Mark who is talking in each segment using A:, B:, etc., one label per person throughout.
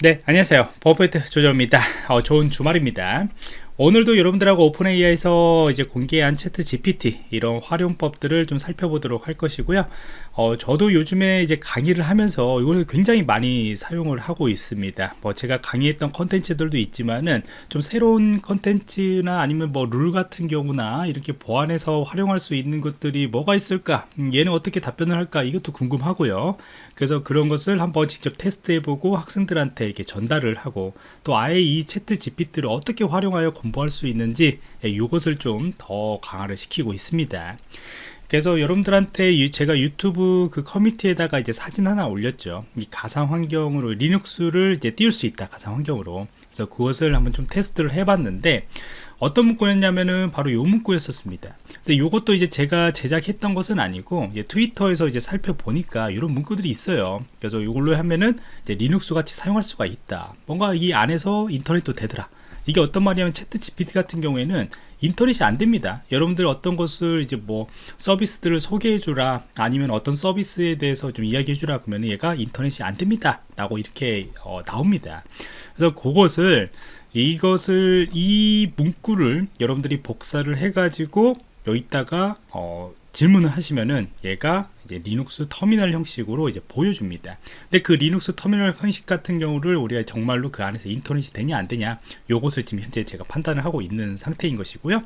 A: 네 안녕하세요. 버퍼트 조정입니다. 어, 좋은 주말입니다 오늘도 여러분들하고 OpenAI에서 이제 공개한 ChatGPT 이런 활용법들을 좀 살펴보도록 할 것이고요. 어, 저도 요즘에 이제 강의를 하면서 이걸 굉장히 많이 사용을 하고 있습니다. 뭐 제가 강의했던 컨텐츠들도 있지만은 좀 새로운 컨텐츠나 아니면 뭐 룰 같은 경우나 이렇게 보완해서 활용할 수 있는 것들이 뭐가 있을까? 음, 얘는 어떻게 답변을 할까? 이것도 궁금하고요. 그래서 그런 것을 한번 직접 테스트해보고 학생들한테 이렇게 전달을 하고 또 아예 이 채트 GPT를 어떻게 활용하여 공부할 수 있는지 이것을 예, 좀더 강화를 시키고 있습니다. 그래서 여러분들한테 제가 유튜브 그 커뮤니티에다가 이제 사진 하나 올렸죠. 이 가상 환경으로 리눅스를 이제 띄울 수 있다 가상 환경으로. 그래서 그것을 한번 좀 테스트를 해봤는데 어떤 문구였냐면은 바로 요 문구였었습니다. 근데 요것도 이제 제가 제작했던 것은 아니고 트위터에서 이제 살펴보니까 이런 문구들이 있어요. 그래서 이걸로 하면은 리눅스 같이 사용할 수가 있다. 뭔가 이 안에서 인터넷도 되더라 이게 어떤 말이냐면 ChatGPT 같은 경우에는 인터넷이 안 됩니다. 여러분들 어떤 것을 이제 뭐 서비스들을 소개해 주라 아니면 어떤 서비스에 대해서 좀 이야기해 주라 그러면 얘가 인터넷이 안 됩니다. 라고 이렇게 어, 나옵니다. 그래서 그것을 이것을 이 문구를 여러분들이 복사를 해 가지고 여기다가 어, 질문을 하시면은 얘가 이제 리눅스 터미널 형식으로 이제 보여줍니다. 근데 그 리눅스 터미널 형식 같은 경우를 우리가 정말로 그 안에서 인터넷이 되냐 안 되냐 요것을 지금 현재 제가 판단을 하고 있는 상태인 것이고요.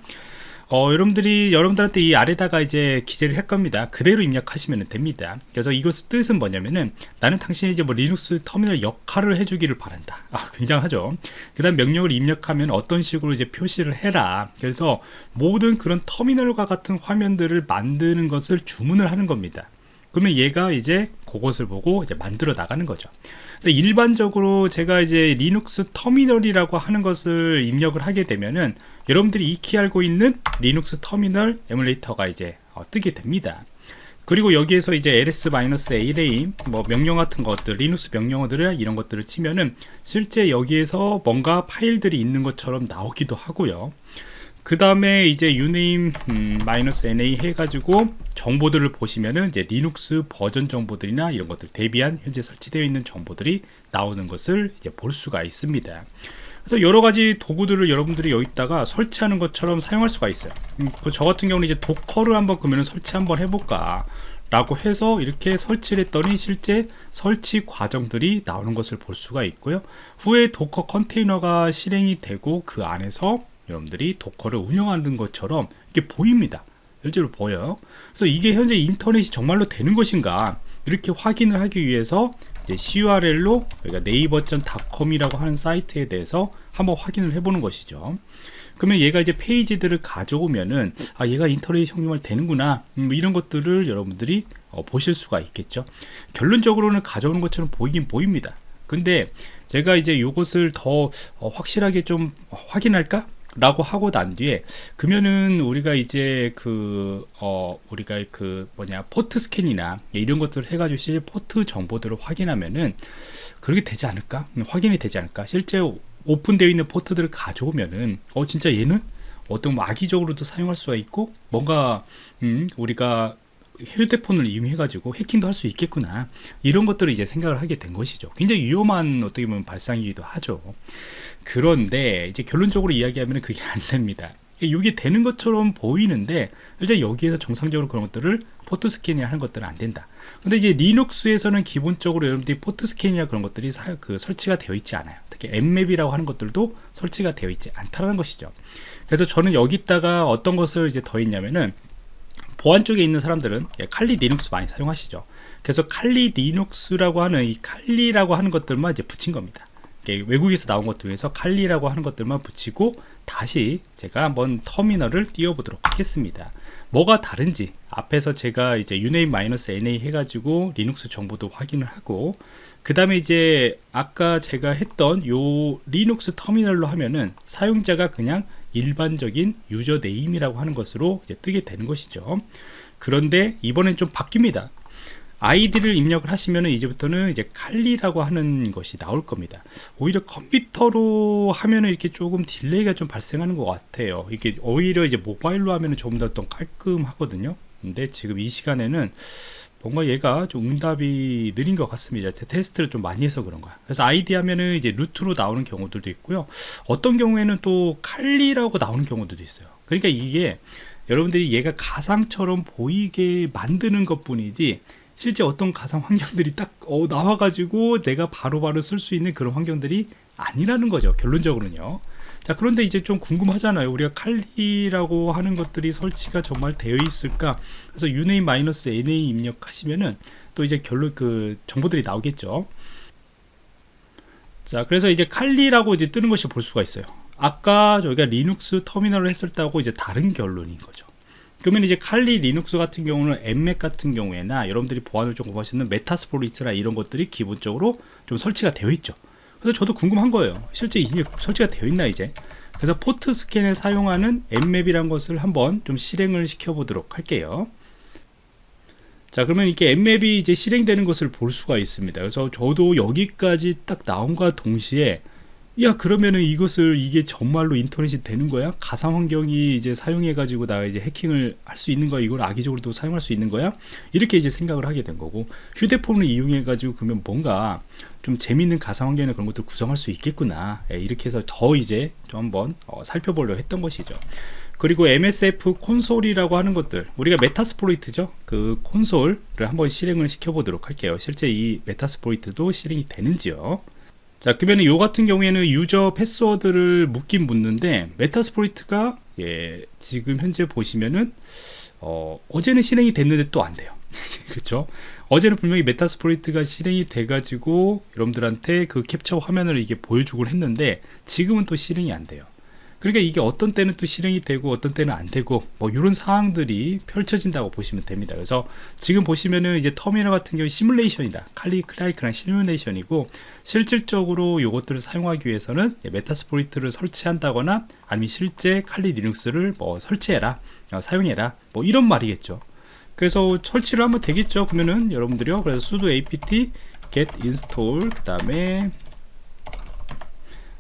A: 어, 여러분들이 여러분들한테 이 아래다가 이제 기재를 할 겁니다. 그대로 입력하시면 됩니다. 그래서 이것의 뜻은 뭐냐면은 나는 당신이 이제 뭐 리눅스 터미널 역할을 해주기를 바란다. 아 굉장하죠. 그 다음 명령을 입력하면 어떤 식으로 이제 표시를 해라. 그래서 모든 그런 터미널과 같은 화면들을 만드는 것을 주문을 하는 겁니다 그러면 얘가 이제 그것을 보고 이제 만들어 나가는 거죠. 근데 일반적으로 제가 이제 리눅스 터미널이라고 하는 것을 입력을 하게 되면은 여러분들이 익히 알고 있는 리눅스 터미널 emulator가 이제 어, 뜨게 됩니다. 그리고 여기에서 이제 ls -al 뭐 명령 같은 것들 리눅스 명령어들을 이런 것들을 치면은 실제 여기에서 뭔가 파일들이 있는 것처럼 나오기도 하고요 그 다음에 이제 uname 음, -na 해가지고 정보들을 보시면은 이제 리눅스 버전 정보들이나 이런 것들 대비한 현재 설치되어 있는 정보들이 나오는 것을 이제 볼 수가 있습니다. 그래서 여러 가지 도구들을 여러분들이 여기다가 설치하는 것처럼 사용할 수가 있어요. 음, 그저 같은 경우는 이제 Docker를 한번 그러면 설치 한번 해볼까 라고 해서 이렇게 설치를 했더니 실제 설치 과정들이 나오는 것을 볼 수가 있고요 후에 Docker 컨테이너가 실행이 되고 그 안에서 여러분들이 도커를 운영하는 것처럼 이게 보입니다. 실제로 보여요. 그래서 이게 현재 인터넷이 정말로 되는 것인가 이렇게 확인을 하기 위해서 이제 CURL로 여기가 네이버.com이라고 하는 사이트에 대해서 한번 확인을 해보는 것이죠. 그러면 얘가 이제 페이지들을 가져오면은 아 얘가 인터넷이 정말 되는구나. 음, 뭐 이런 것들을 여러분들이 어, 보실 수가 있겠죠. 결론적으로는 가져오는 것처럼 보이긴 보입니다. 근데 제가 이제 이것을 더 어, 확실하게 좀 확인할까 라고 하고 난 뒤에 그러면은 우리가 이제 그 어 우리가 그 뭐냐 포트 스캔이나 이런 것들을 해가지고 실제 포트 정보들을 확인하면은 그렇게 되지 않을까? 음, 확인이 되지 않을까? 실제 오픈되어 있는 포트들을 가져오면은 어 진짜 얘는 어떤 뭐 악의적으로도 사용할 수가 있고 뭔가 음 우리가 휴대폰을 이용해 가지고 해킹도 할 수 있겠구나. 이런 것들을 이제 생각을 하게 된 것이죠. 굉장히 위험한 어떻게 보면 발상이기도 하죠. 그런데 이제 결론적으로 이야기하면 그게 안 됩니다. 이게 되는 것처럼 보이는데 이제 여기에서 정상적으로 그런 것들을 포트 스캔이 하는 것들은 안 된다. 근데 이제 리눅스에서는 기본적으로 여러분들이 포트 스캔이나 그런 것들이 사, 그 설치가 되어 있지 않아요. 특히 Nmap이라고 하는 것들도 설치가 되어 있지 않다는 것이죠. 그래서 저는 여기다가 어떤 것을 이제 더했냐면은 보안 쪽에 있는 사람들은 예, 칼리 리눅스 많이 사용하시죠. 그래서 칼리 리눅스라고 하는 이 칼리라고 하는 것들만 이제 붙인 겁니다. 외국에서 나온 것들 위해서 칼리라고 하는 것들만 붙이고 다시 제가 한번 터미널을 띄워보도록 하겠습니다. 뭐가 다른지 앞에서 제가 이제 uname -a 해가지고 리눅스 정보도 확인을 하고 그 다음에 이제 아까 제가 했던 요 리눅스 터미널로 하면은 사용자가 그냥 일반적인 username이라고 하는 것으로 뜨게 되는 것이죠. 그런데 이번엔 좀 바뀝니다. 아이디를 입력을 하시면 이제부터는 이제 칼리라고 하는 것이 나올 겁니다. 오히려 컴퓨터로 하면은 이렇게 조금 delay가 좀 발생하는 것 같아요. 이게 오히려 이제 모바일로 하면은 조금 더 깔끔하거든요. 근데 지금 이 시간에는 뭔가 얘가 좀 응답이 느린 것 같습니다. 테- 테스트를 좀 많이 해서 그런 거야. 그래서 아이디 하면은 이제 root로 나오는 경우들도 있고요. 어떤 경우에는 또 칼리라고 나오는 경우들도 있어요. 그러니까 이게 여러분들이 얘가 가상처럼 보이게 만드는 것 뿐이지 실제 어떤 가상 환경들이 딱 어, 나와가지고 내가 바로바로 쓸 수 있는 그런 환경들이 아니라는 거죠. 결론적으로는요. 자, 그런데 이제 좀 궁금하잖아요. 우리가 칼리라고 하는 것들이 설치가 정말 되어 있을까? 그래서 uname-na 입력하시면은 또 이제 결론 그 정보들이 나오겠죠. 자, 그래서 이제 칼리라고 이제 뜨는 것이 볼 수가 있어요. 아까 저희가 리눅스 터미널을 했을 때하고 이제 다른 결론인 거죠. 그러면 이제 칼리 리눅스 같은 경우는 엠맥 같은 경우에나 여러분들이 보안을 좀 공부하시는 Metasploit이나 이런 것들이 기본적으로 좀 설치가 되어 있죠. 그래서 저도 궁금한 거예요. 실제 이게 설치가 되어 있나 이제? 그래서 포트 스캔에 사용하는 Nmap이란 것을 한번 좀 실행을 시켜 보도록 할게요. 자 그러면 이렇게 Nmap이 이제 실행되는 것을 볼 수가 있습니다. 그래서 저도 여기까지 딱 나온과 동시에 야 그러면은 이것을 이게 정말로 인터넷이 되는 거야? 가상 환경이 이제 사용해 가지고 나 이제 해킹을 할 수 있는 거야? 이걸 악의적으로도 사용할 수 있는 거야? 이렇게 이제 생각을 하게 된 거고 휴대폰을 이용해 가지고 그러면 뭔가 좀 재밌는 가상 환경이나 그런 것들 구성할 수 있겠구나 예, 이렇게 해서 더 이제 좀 한번 어, 살펴보려 했던 것이죠. 그리고 MSF 콘솔이라고 하는 것들 우리가 메타스포이트죠 그 콘솔을 한번 실행을 시켜 보도록 할게요 실제 이 메타스포이트도 실행이 되는지요 자 그러면 요 같은 경우에는 유저 패스워드를 묻긴 묻는데 Metasploit가 예, 지금 현재 보시면은 어, 어제는 실행이 됐는데 또 안 돼요. 그렇죠 어제는 분명히 Metasploit가 실행이 돼 가지고 여러분들한테 그 캡처 화면을 이게 보여주곤 했는데 지금은 또 실행이 안 돼요 그러니까 이게 어떤 때는 또 실행이 되고 어떤 때는 안 되고 뭐 이런 상황들이 펼쳐진다고 보시면 됩니다. 그래서 지금 보시면은 이제 터미널 같은 경우 시뮬레이션이다. 칼리 클라이크랑 시뮬레이션이고 실질적으로 이것들을 사용하기 위해서는 Metasploit를 설치한다거나 아니면 실제 칼리 리눅스를 뭐 설치해라, 어, 사용해라, 뭐 이런 말이겠죠. 그래서 설치를 하면 되겠죠. 그러면은 여러분들이요. 그래서 sudo apt get install 그 다음에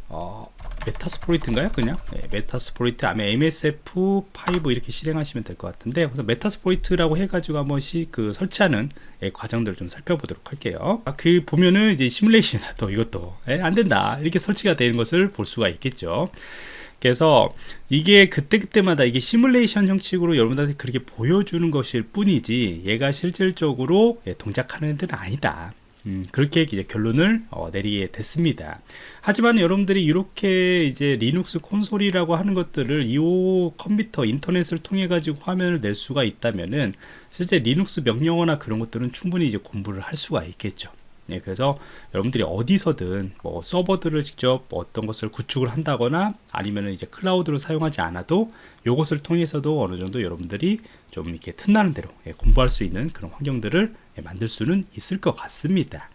A: 어, Metasploit인가요? 그냥 네, Metasploit 아마 MSF5 이렇게 실행하시면 될 것 같은데 그래서 Metasploit라고 해가지고 한 번 씩 그 설치하는 예, 과정들을 좀 살펴보도록 할게요. 아, 그 보면은 이제 시뮬레이션 또 이것도 예, 안 된다 이렇게 설치가 되는 것을 볼 수가 있겠죠. 그래서 이게 그때그때마다 이게 시뮬레이션 형식으로 여러분들한테 그렇게 보여주는 것일 뿐이지 얘가 실질적으로 예, 동작하는 데는 아니다. 음, 그렇게 이제 결론을 어, 내리게 됐습니다. 하지만 여러분들이 이렇게 이제 리눅스 콘솔이라고 하는 것들을 이 컴퓨터 인터넷을 통해 가지고 화면을 낼 수가 있다면은 실제 리눅스 명령어나 그런 것들은 충분히 이제 공부를 할 수가 있겠죠. 예, 그래서 여러분들이 어디서든 뭐 서버들을 직접 뭐 어떤 것을 구축을 한다거나 아니면 이제 클라우드를 사용하지 않아도 이것을 통해서도 어느 정도 여러분들이 좀 이렇게 틈나는 대로 예, 공부할 수 있는 그런 환경들을 예, 만들 수는 있을 것 같습니다.